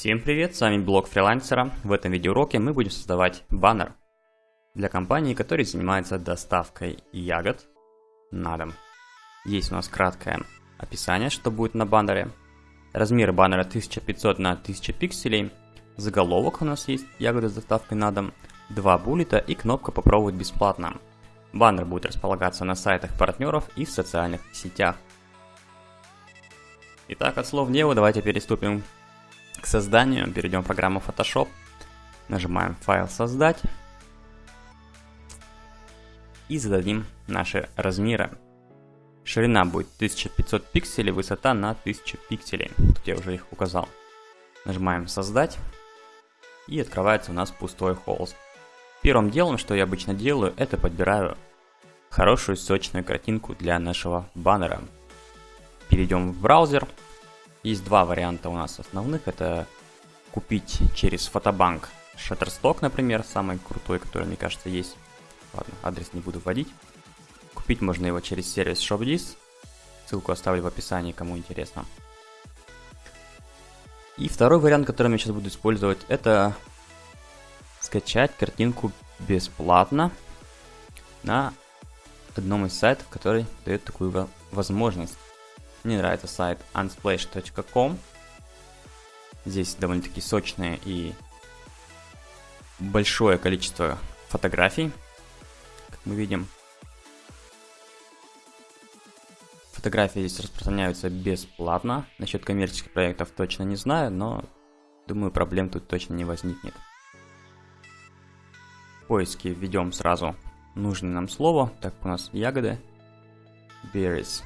Всем привет, с вами блог фрилансера. В этом видеоуроке мы будем создавать баннер для компании, которая занимается доставкой ягод на дом. Есть у нас краткое описание, что будет на баннере. Размеры баннера 1500 на 1000 пикселей. Заголовок у нас есть ягоды с доставкой на дом. Два буллета и кнопка попробовать бесплатно. Баннер будет располагаться на сайтах партнеров и в социальных сетях. Итак, от слов делу давайте переступим к созданию. Перейдем в программу Photoshop. Нажимаем файл создать. И зададим наши размеры. Ширина будет 1500 пикселей, высота на 1000 пикселей. Тут я уже их указал. Нажимаем создать. И открывается у нас пустой холст. Первым делом, что я обычно делаю, это подбираю хорошую сочную картинку для нашего баннера. Перейдем в браузер. Есть два варианта у нас основных. Это купить через фотобанк Shutterstock, например, самый крутой, который, мне кажется, есть. Ладно, адрес не буду вводить. Купить можно его через сервис ShopDis. Ссылку оставлю в описании, кому интересно. И второй вариант, который я сейчас буду использовать, это скачать картинку бесплатно на одном из сайтов, который дает такую возможность. Мне нравится сайт unsplash.com. Здесь довольно-таки сочное и большое количество фотографий, как мы видим. Фотографии здесь распространяются бесплатно. Насчет коммерческих проектов точно не знаю, но думаю проблем тут точно не возникнет. В поиске введем сразу нужное нам слово. Так, у нас ягоды. Berries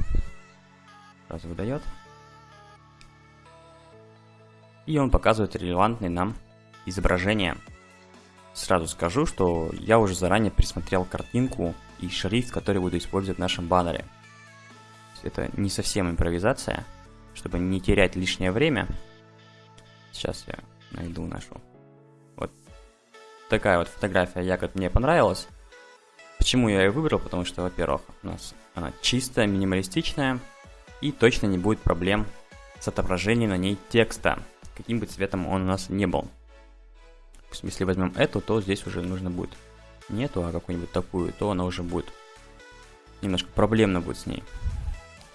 сразу выдает. И он показывает релевантные нам изображения. Сразу скажу, что я уже заранее присмотрел картинку и шрифт, который буду использовать в нашем баннере. Это не совсем импровизация, чтобы не терять лишнее время. Сейчас я найду нашу. Вот такая вот фотография ягод мне понравилась. Почему я ее выбрал? Потому что, во-первых, у нас она чистая, минималистичная и точно не будет проблем с отображением на ней текста, каким бы цветом он у нас не был. Если возьмем эту, то здесь уже нужно будет не эту, а какую-нибудь такую, то она уже будет немножко проблемно будет с ней.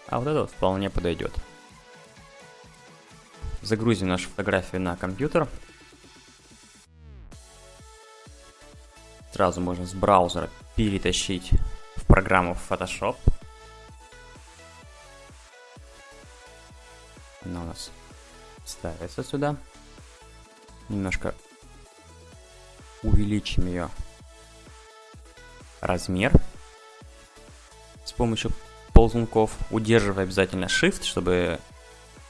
А вот это вполне подойдет. Загрузим нашу фотографию на компьютер. Сразу можно с браузера перетащить в программу Photoshop. Она у нас ставится сюда. Немножко увеличим ее размер с помощью ползунков, удерживая обязательно Shift, чтобы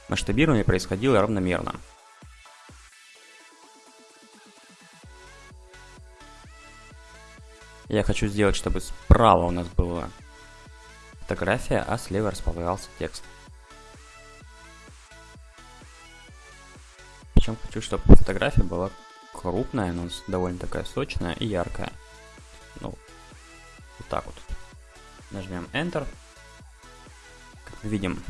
масштабирование происходило равномерно. Я хочу сделать, чтобы справа у нас была фотография, а слева располагался текст. Причем хочу, чтобы фотография была крупная, но довольно такая сочная и яркая. Ну, вот так вот. Нажмем Enter. Как мы видим,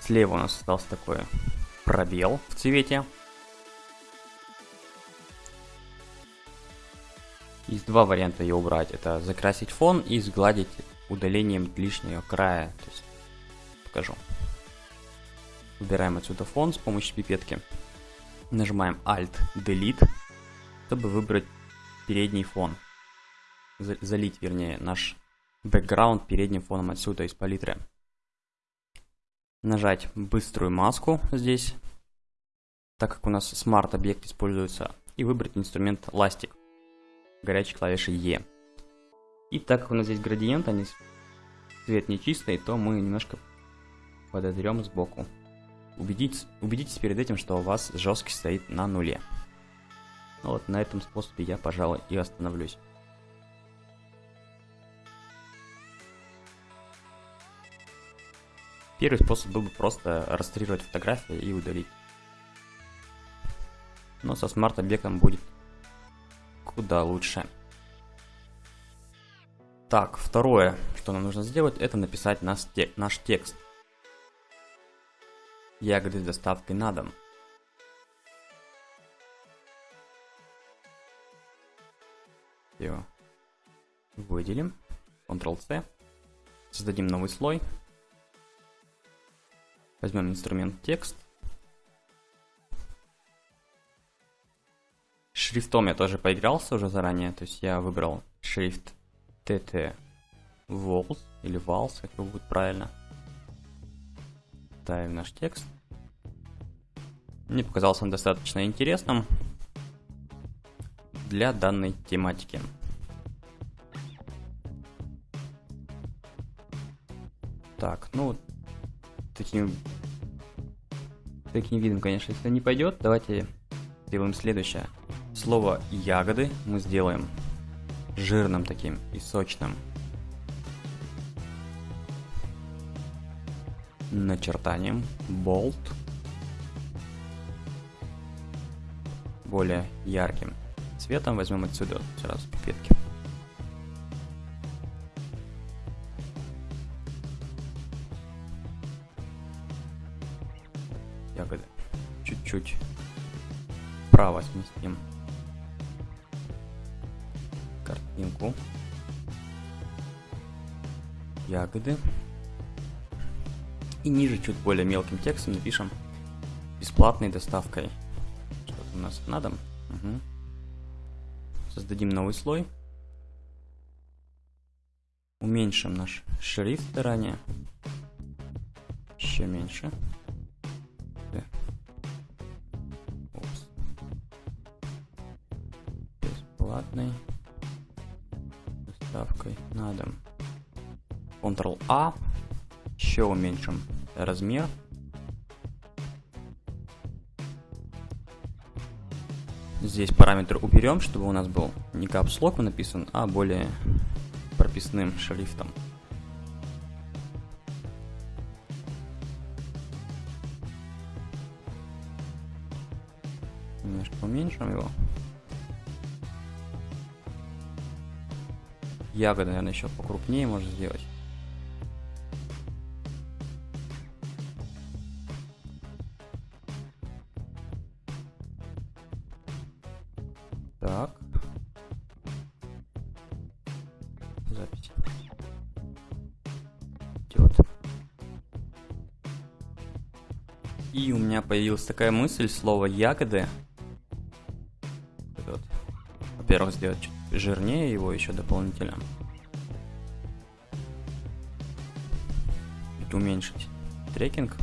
слева у нас остался такой пробел в цвете. Есть два варианта ее убрать. Это закрасить фон и сгладить удалением лишнего края. То есть, покажу. Убираем отсюда фон с помощью пипетки. Нажимаем Alt-Delete, чтобы выбрать передний фон. Залить, вернее, наш бэкграунд передним фоном отсюда из палитры. Нажать быструю маску здесь, так как у нас смарт-объект используется, и выбрать инструмент ластик, горячей клавишей E. И так как у нас здесь градиент, а не цвет нечистый, то мы немножко подотрем сбоку. Убедитесь, убедитесь перед этим, что у вас жесткость стоит на нуле. Ну вот на этом способе я, пожалуй, и остановлюсь. Первый способ был бы просто растрировать фотографии и удалить. Но со смарт-объектом будет куда лучше. Так, второе, что нам нужно сделать, это написать наш, наш текст Ягоды с доставкой на дом. Все. Выделим. Ctrl-C. Создадим новый слой. Возьмем инструмент текст. Шрифтом я тоже поигрался уже заранее, то есть я выбрал шрифт TT Walls или Walls, как его будет правильно. Ставим наш текст. Мне показался он достаточно интересным для данной тематики. Так, ну, таким, таким видом, конечно, если не пойдет, давайте сделаем следующее. Слово ягоды мы сделаем жирным таким и сочным. Начертанием болт более ярким цветом возьмем отсюда сразу пипетки. Ягоды. Чуть-чуть вправо сместим картинку. Ягоды. И ниже чуть более мелким текстом напишем бесплатной доставкой. Что-то у нас на дом. Угу. Создадим новый слой. Уменьшим наш шрифт заранее. Еще меньше. Бесплатный доставкой на дом. Ctrl-A. Еще уменьшим размер. Здесь параметр уберем, чтобы у нас был не капслоком написан, а более прописным шрифтом. Немножко уменьшим его. Ягоды, наверное, еще покрупнее можно сделать. Появилась такая мысль, слово ягоды. Во-первых, сделать чуть жирнее его еще дополнительно. Чуть уменьшить трекинг.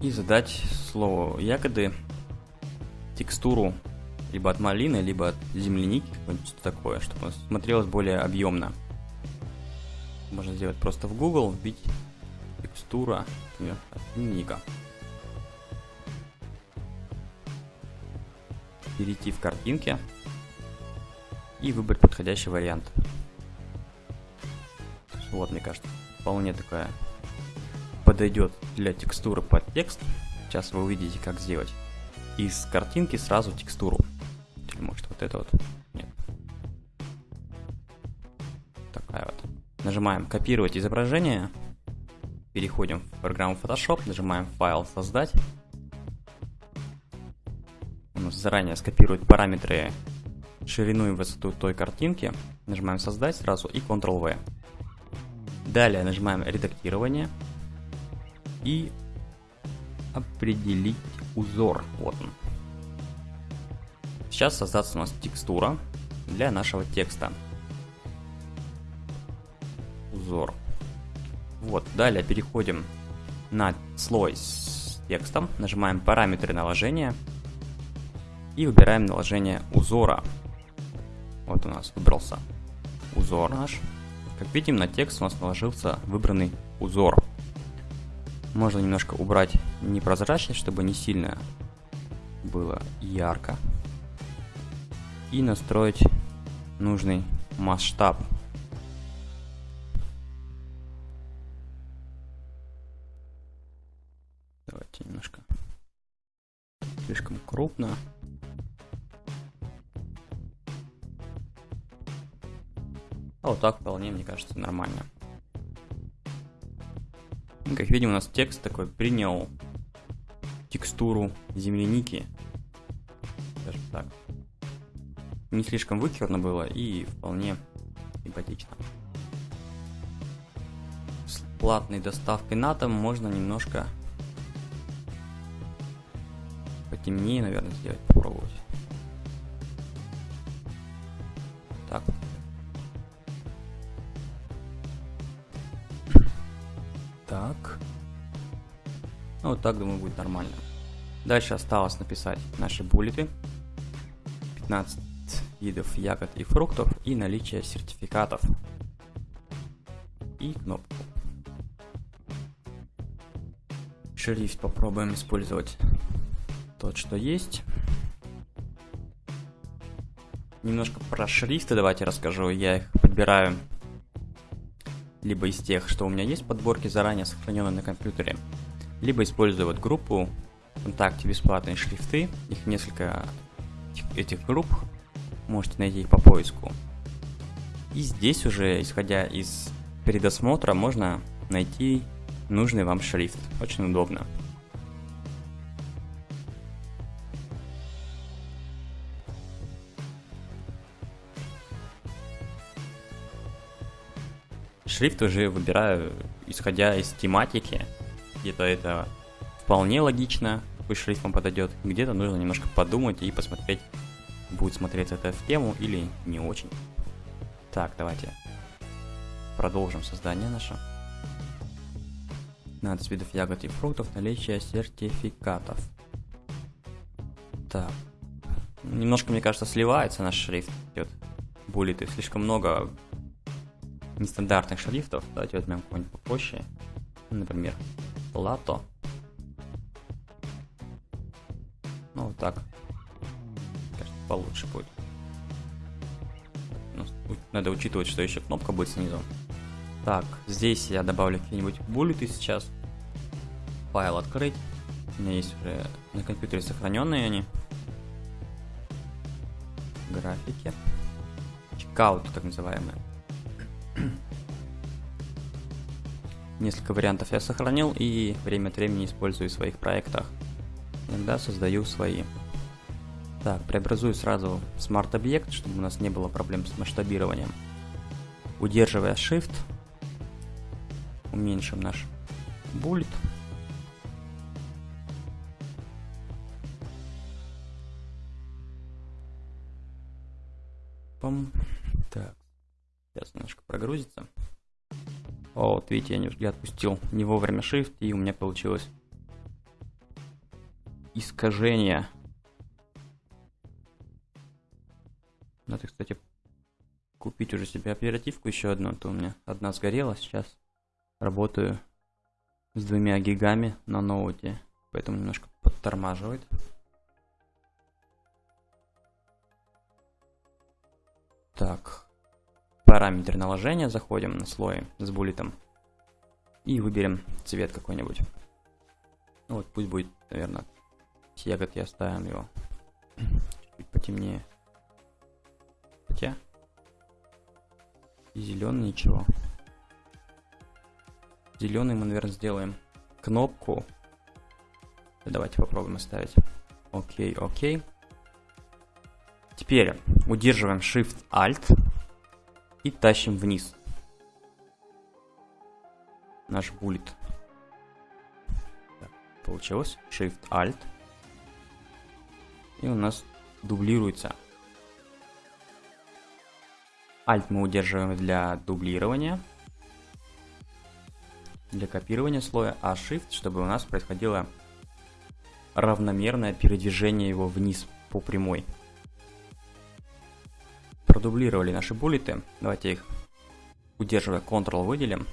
И задать слово ягоды текстуру либо от малины, либо от земляники, какое-нибудь такое, чтобы смотрелось более объемно. Можно сделать просто в Google, вбить текстура, например, от земляника. перейти в картинки и выбрать подходящий вариант. Вот, мне кажется, вполне такая подойдет для текстуры под текст. Сейчас вы увидите, как сделать. Из картинки сразу текстуру. Или может вот это вот. Нет. Такая вот. Нажимаем копировать изображение. Переходим в программу Photoshop, нажимаем файл создать заранее скопирует параметры ширину и высоту той картинки. Нажимаем создать сразу и Ctrl-V. Далее нажимаем редактирование и определить узор. Вот он. Сейчас создастся у нас текстура для нашего текста. Узор. Вот, далее переходим на слой с текстом, нажимаем параметры наложения и выбираем наложение узора. Вот у нас выбрался узор наш. Как видим, на текст у нас наложился выбранный узор. Можно немножко убрать непрозрачность, чтобы не сильно было ярко. И настроить нужный масштаб. Слишком крупно. А вот так вполне, мне кажется, нормально. Ну, как видим, у нас текст такой принял текстуру земляники. Скажем так. не слишком вычурно было и вполне симпатично. С платной доставкой на дом можно немножко потемнее, наверное, сделать, попробовать. Так. Так. Ну, вот так, думаю, будет нормально. Дальше осталось написать наши буллеты. 15 видов ягод и фруктов и наличие сертификатов. И кнопку. Шрифт попробуем использовать тот, что есть. Немножко про шрифты давайте расскажу. Я их подбираю либо из тех, что у меня есть подборки заранее сохраненные на компьютере, либо использую вот группу ВКонтакте бесплатные шрифты. Их несколько этих групп. Можете найти их по поиску. И здесь уже, исходя из передосмотра, можно найти нужный вам шрифт. Очень удобно. Шрифт уже выбираю, исходя из тематики. Где-то это вполне логично, какой шрифт вам подойдет. Где-то нужно немножко подумать и посмотреть, будет смотреться это в тему или не очень. Так, давайте продолжим создание наше. 15 видов ягод и фруктов, наличие сертификатов. Так. Немножко, мне кажется, сливается наш шрифт. Идет буллеты. Слишком много нестандартных шрифтов. Давайте возьмем какой-нибудь попроще. Например, лато. Ну, вот так. Кажется, получше будет. Ну, надо учитывать, что еще кнопка будет снизу. Так, здесь я добавлю какие-нибудь буллеты сейчас. Файл открыть. У меня есть уже на компьютере сохраненные они. Графики. Чекаут, так называемые. Несколько вариантов я сохранил и время от времени использую в своих проектах. Иногда создаю свои. Так, преобразую сразу Smart объект, чтобы у нас не было проблем с масштабированием. Удерживая Shift, уменьшим наш буллет. Вот видите, я, не, я отпустил не вовремя Shift, и у меня получилось искажение. Надо, кстати, купить уже себе оперативку еще одну, а то у меня одна сгорела, сейчас работаю с двумя гигами на ноуте, поэтому немножко подтормаживает. Так, параметр наложения, заходим на слой с буллетом и выберем цвет какой-нибудь. Вот пусть будет, наверное, с ягод я оставим его чуть потемнее. Хотя зеленый ничего. Зеленый мы, наверное, сделаем кнопку. Давайте попробуем оставить. Окей, окей. Теперь удерживаем Shift-Alt и тащим вниз наш буллет. получилось. Shift-Alt. И у нас дублируется. Alt мы удерживаем для дублирования. Для копирования слоя. А Shift, чтобы у нас происходило равномерное передвижение его вниз по прямой продублировали наши буллеты. Давайте их, удерживая Ctrl, выделим.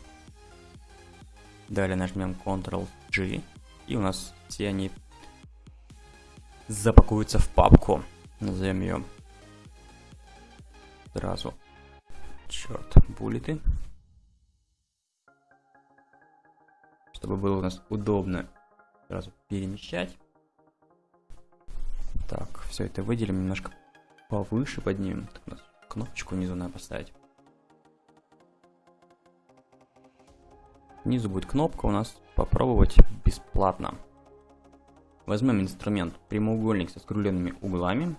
Далее нажмем Ctrl-G. И у нас все они запакуются в папку. Назовем ее сразу. Черт, буллеты. Чтобы было у нас удобно сразу перемещать. Так, все это выделим, немножко повыше поднимем. Так, у нас кнопочку внизу надо поставить. Внизу будет кнопка у нас попробовать бесплатно. Возьмем инструмент прямоугольник со скругленными углами.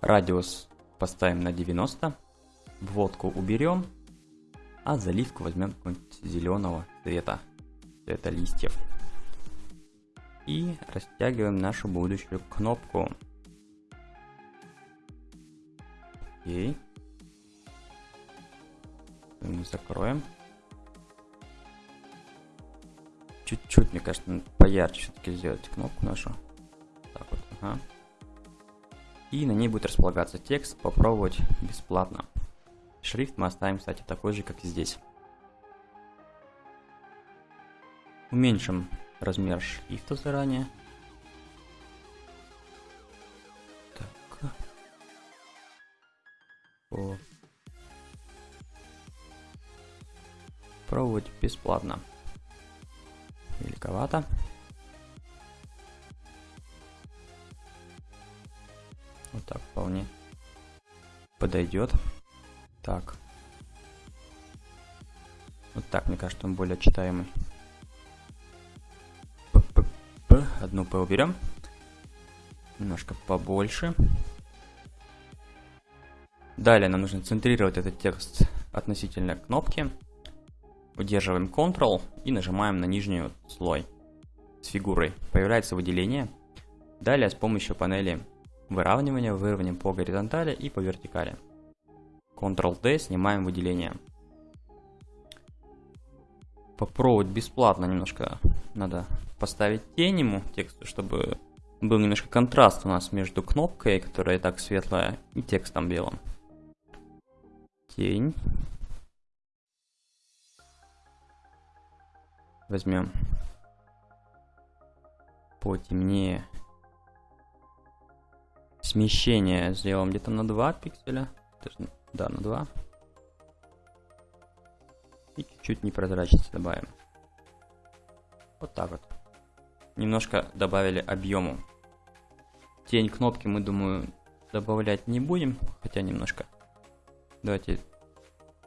Радиус поставим на 90. Вводку уберем. А заливку возьмем зеленого цвета. Цвета листьев. И растягиваем нашу будущую кнопку. Окей. Закроем. Чуть-чуть, мне кажется, поярче все-таки сделать кнопку нашу. Так вот, ага. И на ней будет располагаться текст, попробовать бесплатно. Шрифт мы оставим, кстати, такой же, как и здесь. Уменьшим размер шрифта заранее. Пробовать бесплатно. Великовато. Вот так вполне подойдет. Так. Вот так, мне кажется, он более читаемый. П -п -п. Одну П уберем. Немножко побольше. Далее нам нужно центрировать этот текст относительно кнопки. Удерживаем Ctrl и нажимаем на нижний слой с фигурой. Появляется выделение. Далее с помощью панели выравнивания выровняем по горизонтали и по вертикали. Ctrl-D снимаем выделение. Попробовать бесплатно немножко надо поставить тень ему тексту, чтобы был немножко контраст у нас между кнопкой, которая и так светлая, и текстом белым. Тень. Возьмем потемнее. Смещение сделаем где-то на 2 пикселя. Да, на 2. И чуть-чуть непрозрачности добавим. Вот так вот. Немножко добавили объему. Тень кнопки мы, думаю, добавлять не будем, хотя немножко. Давайте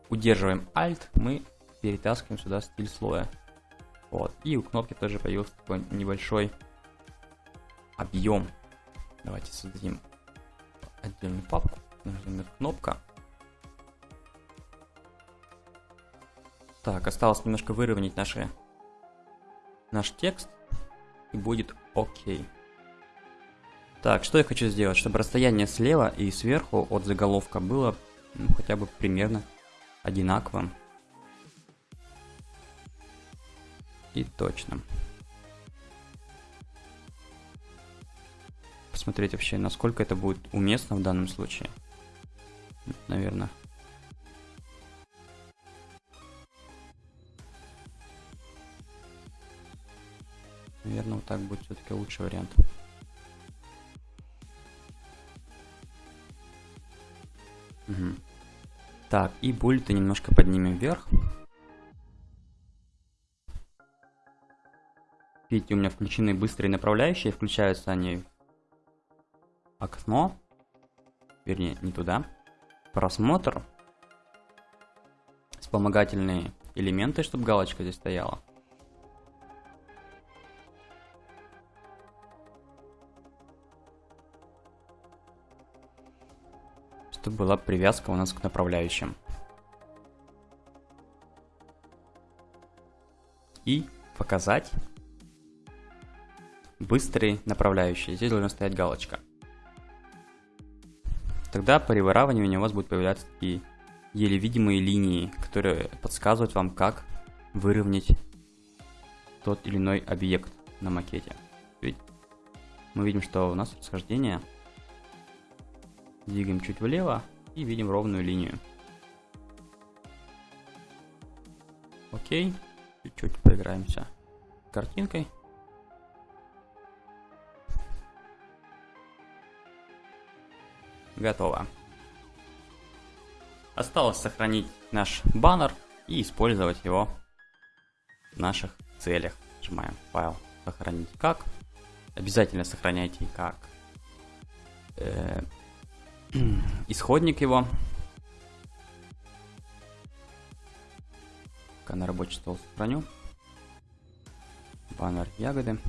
удерживаем Alt, мы перетаскиваем сюда стиль слоя. Вот. И у кнопки тоже появился такой небольшой объем. Давайте создадим отдельную папку. Нажмем кнопка. Так, осталось немножко выровнять наши, наш текст. И будет окей. Так, что я хочу сделать? Чтобы расстояние слева и сверху от заголовка было ну, хотя бы примерно одинаковым. И точным. Посмотреть вообще, насколько это будет уместно в данном случае. Наверное. Наверное, вот так будет все-таки лучший вариант. Угу. Так, и буллеты немножко поднимем вверх. Видите, у меня включены быстрые направляющие, включаются они окно, вернее, не туда, просмотр, вспомогательные элементы, чтобы галочка здесь стояла. Чтобы была привязка у нас к направляющим. И показать быстрый направляющий. Здесь должна стоять галочка. Тогда при выравнивании у вас будут появляться такие еле видимые линии, которые подсказывают вам, как выровнять тот или иной объект на макете. Ведь мы видим, что у нас расхождение. Двигаем чуть влево и видим ровную линию. Окей, чуть-чуть поиграемся картинкой. Готово. Осталось сохранить наш баннер и использовать его в наших целях. Нажимаем файл сохранить как. Обязательно сохраняйте как э, исходник его. Пока на рабочий стол сохраню. Баннер ягоды.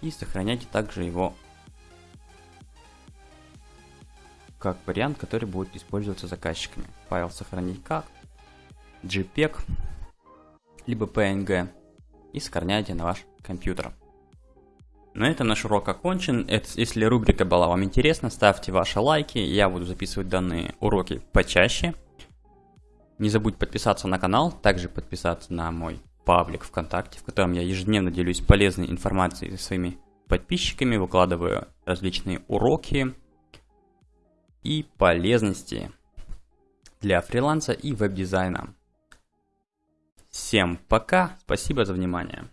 И сохраняйте также его как вариант, который будет использоваться заказчиками. Файл сохранить как, JPEG, либо PNG и сохраняйте на ваш компьютер. На этом наш урок окончен. Если рубрика была вам интересна, ставьте ваши лайки. Я буду записывать данные уроки почаще. Не забудь подписаться на канал, также подписаться на мой паблик ВКонтакте, в котором я ежедневно делюсь полезной информацией со своими подписчиками, выкладываю различные уроки и полезности для фриланса и веб-дизайна. Всем пока, спасибо за внимание.